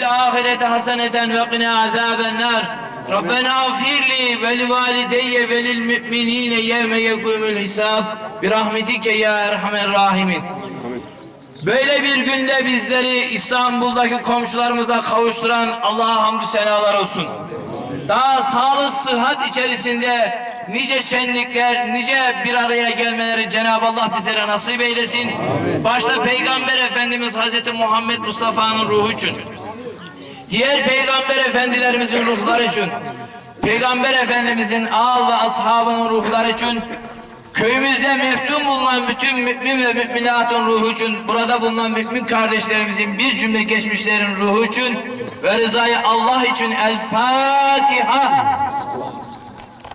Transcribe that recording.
fil ahirete haseneten ve qina azabennar. Rabbena gfirli ve li valideyye ve lil müminine yevme yekumul hisab. Bir rahmetike ya erhamer rahimin. Böyle bir günde bizleri İstanbul'daki komşularımızla kavuşturan Allah'a hamdü senalar olsun. Daha sağlık sıhhat içerisinde nice şenlikler, nice bir araya gelmeleri Cenab-ı Allah bizlere nasip eylesin. Başta Peygamber Efendimiz Hazreti Muhammed Mustafa'nın ruhu için diğer Peygamber Efendilerimizin ruhları için, Peygamber Efendimizin ağal ve ashabının ruhları için, Köyümüzde meftun bulunan bütün mümin ve müminatın ruhu için, burada bulunan mümin kardeşlerimizin bir cümle geçmişlerin ruhu için ve rızayı Allah için El Fatiha.